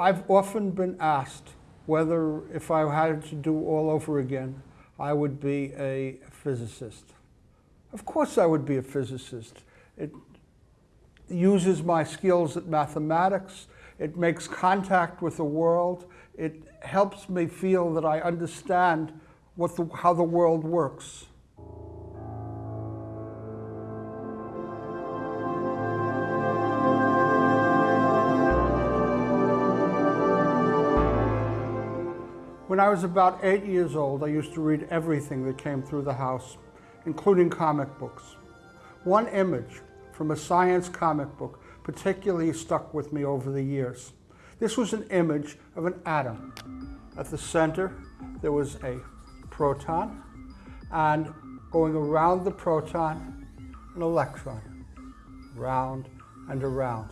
I've often been asked whether if I had to do all over again, I would be a physicist. Of course I would be a physicist. It uses my skills at mathematics. It makes contact with the world. It helps me feel that I understand what the, how the world works. When I was about eight years old, I used to read everything that came through the house, including comic books. One image from a science comic book particularly stuck with me over the years. This was an image of an atom. At the center, there was a proton, and going around the proton, an electron, round and around.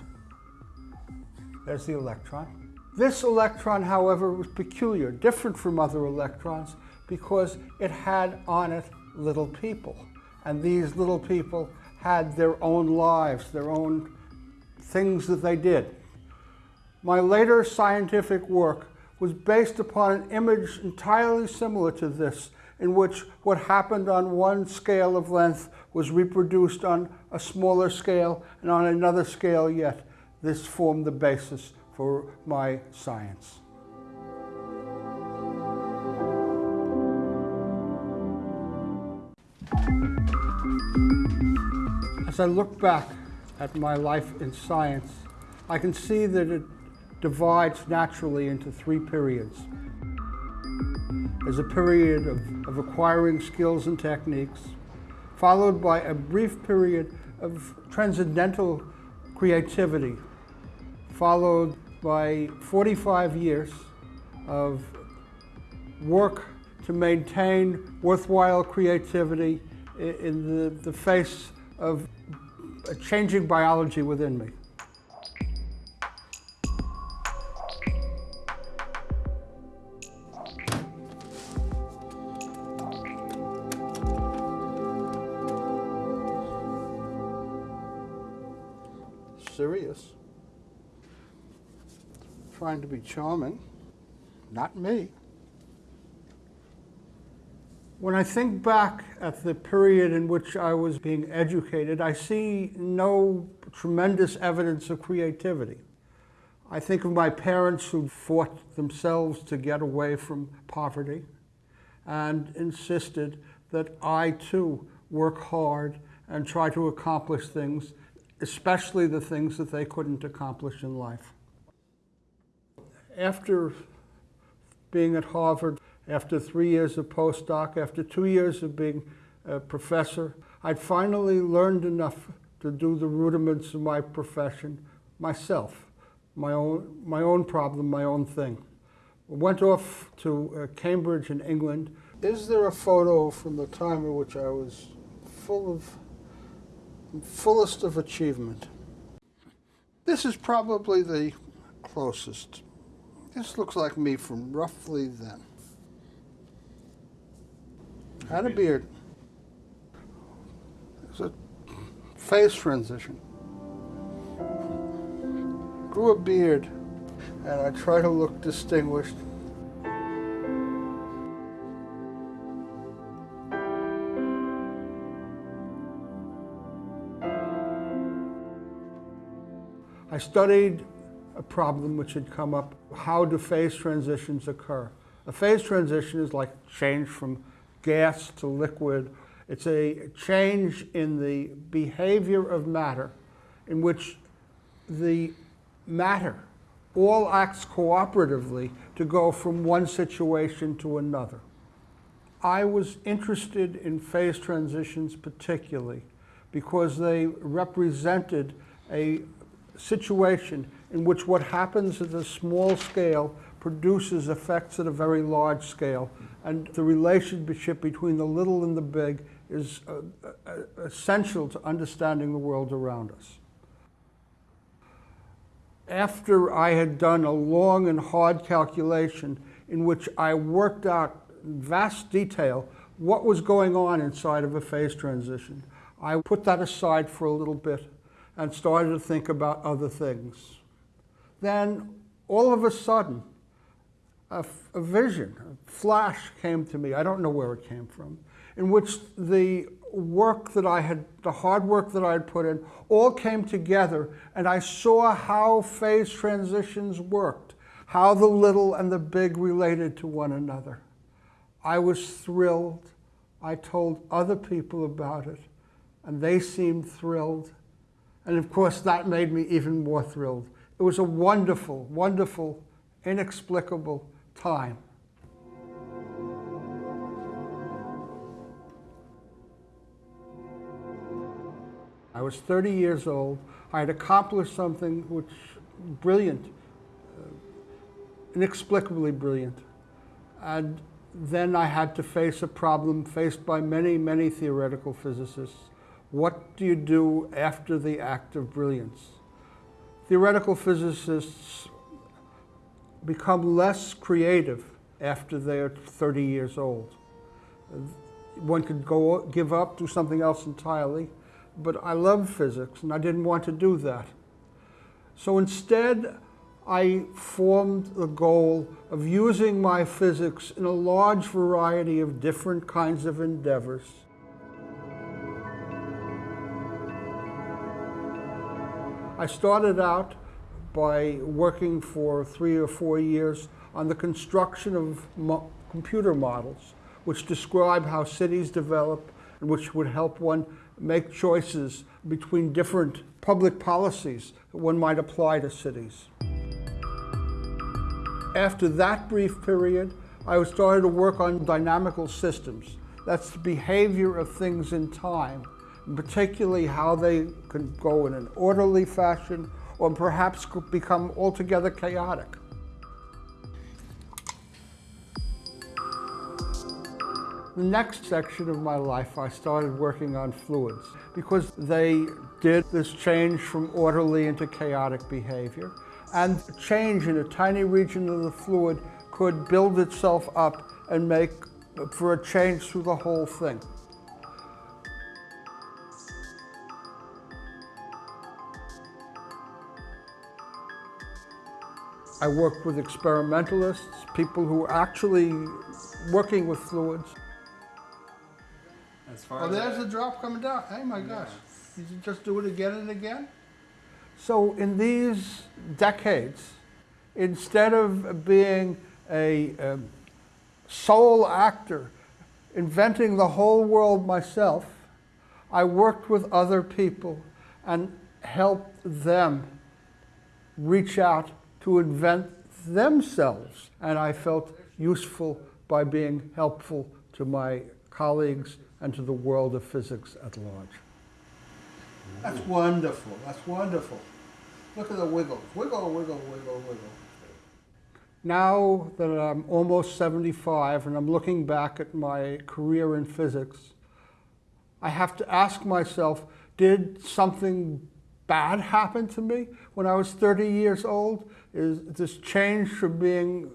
There's the electron. This electron, however, was peculiar, different from other electrons, because it had on it little people. And these little people had their own lives, their own things that they did. My later scientific work was based upon an image entirely similar to this, in which what happened on one scale of length was reproduced on a smaller scale and on another scale yet. This formed the basis for my science. As I look back at my life in science, I can see that it divides naturally into three periods. There's a period of, of acquiring skills and techniques, followed by a brief period of transcendental creativity, followed by 45 years of work to maintain worthwhile creativity in the, the face of a changing biology within me. Serious trying to be charming, not me. When I think back at the period in which I was being educated, I see no tremendous evidence of creativity. I think of my parents who fought themselves to get away from poverty and insisted that I too work hard and try to accomplish things, especially the things that they couldn't accomplish in life after being at Harvard, after three years of postdoc, after two years of being a professor, I'd finally learned enough to do the rudiments of my profession myself, my own, my own problem, my own thing. Went off to uh, Cambridge in England. Is there a photo from the time in which I was full of, fullest of achievement? This is probably the closest. This looks like me from roughly then. Had a beard. It's a face transition. Grew a beard, and I try to look distinguished. I studied a problem which had come up. How do phase transitions occur? A phase transition is like change from gas to liquid. It's a change in the behavior of matter in which the matter all acts cooperatively to go from one situation to another. I was interested in phase transitions particularly because they represented a situation in which what happens at a small scale produces effects at a very large scale. And the relationship between the little and the big is uh, uh, essential to understanding the world around us. After I had done a long and hard calculation in which I worked out in vast detail what was going on inside of a phase transition, I put that aside for a little bit and started to think about other things. Then all of a sudden, a vision, a flash came to me. I don't know where it came from, in which the work that I had, the hard work that I had put in, all came together, and I saw how phase transitions worked, how the little and the big related to one another. I was thrilled. I told other people about it, and they seemed thrilled. And of course, that made me even more thrilled. It was a wonderful, wonderful, inexplicable time. I was 30 years old. I had accomplished something which brilliant, uh, inexplicably brilliant. And then I had to face a problem faced by many, many theoretical physicists. What do you do after the act of brilliance? Theoretical physicists become less creative after they're 30 years old. One could go give up, do something else entirely, but I love physics and I didn't want to do that. So instead, I formed the goal of using my physics in a large variety of different kinds of endeavors. I started out by working for three or four years on the construction of mo- computer models, which describe how cities develop and which would help one make choices between different public policies that one might apply to cities. After that brief period, I started to work on dynamical systems. That's the behavior of things in time, particularly how they can go in an orderly fashion or perhaps become altogether chaotic. The next section of my life, I started working on fluids because they did this change from orderly into chaotic behavior. And change in a tiny region of the fluid could build itself up and make for a change through the whole thing. I worked with experimentalists, people who are actually working with fluids. As far Oh, as there's I- a drop coming down. Hey, my gosh. Did you just do it again and again? So, in these decades, instead of being a um, sole actor, inventing the whole world myself, I worked with other people and helped them reach out to invent themselves. And I felt useful by being helpful to my colleagues and to the world of physics at large. That's wonderful. That's wonderful. Look at the wiggles. Wiggle, wiggle, wiggle, wiggle. Now that I'm almost 75 and I'm looking back at my career in physics, I have to ask myself did something bad happened to me when I was 30 years old? Is this change from being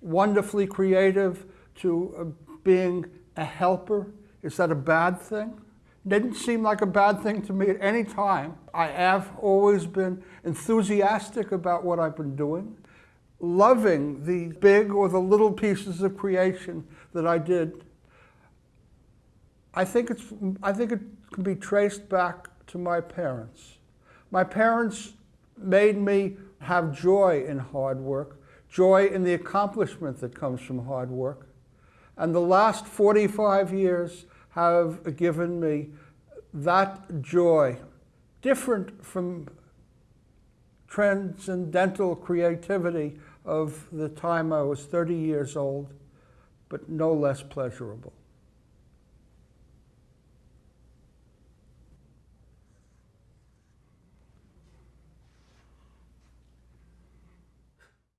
wonderfully creative to uh, being a helper? Is that a bad thing? Didn't seem like a bad thing to me at any time. I have always been enthusiastic about what I've been doing, loving the big or the little pieces of creation that I did. I think, it's, I think it can be traced back to my parents. My parents made me have joy in hard work, joy in the accomplishment that comes from hard work. And the last 45 years have given me that joy, different from transcendental creativity of the time I was 30 years old, but no less pleasurable.